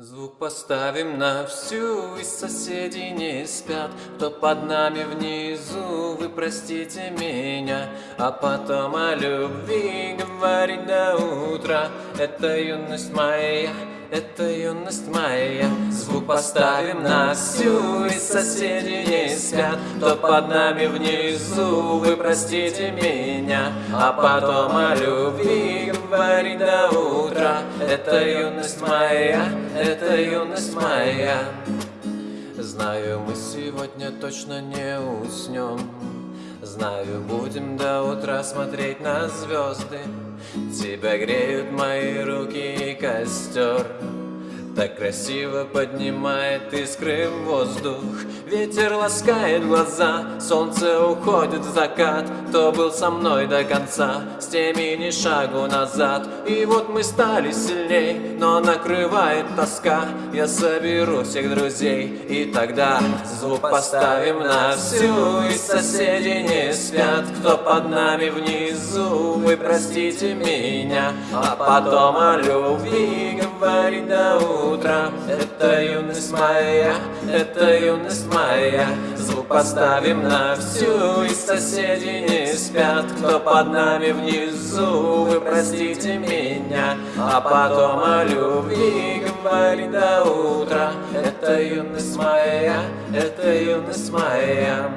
Звук поставим на всю, и соседи не спят. Кто под нами внизу, вы простите меня. А потом о любви говорить до утра. Это юность моя, это юность моя Звук поставим на всю, и соседи не спят. Кто под нами внизу, вы простите меня А потом о любви говорить до утра. Это юность моя, это юность моя. Знаю, мы сегодня точно не уснем Знаю, будем до утра смотреть на звезды. Тебя греют мои руки и костер так красиво поднимает искры воздух. Ветер ласкает глаза, солнце уходит в закат. Кто был со мной до конца, с теми ни шагу назад. И вот мы стали сильней, но накрывает тоска. Я соберу всех друзей, и тогда звук поставим на всю. И соседи не спят, кто под нами внизу. Вы простите меня, а потом о любви говорить до утра. Это юность моя, это юность моя. Звук поставим на всю И соседи не спят. Кто под нами внизу Вы простите меня. А потом о любви говори до утра. Это юность моя, это юность моя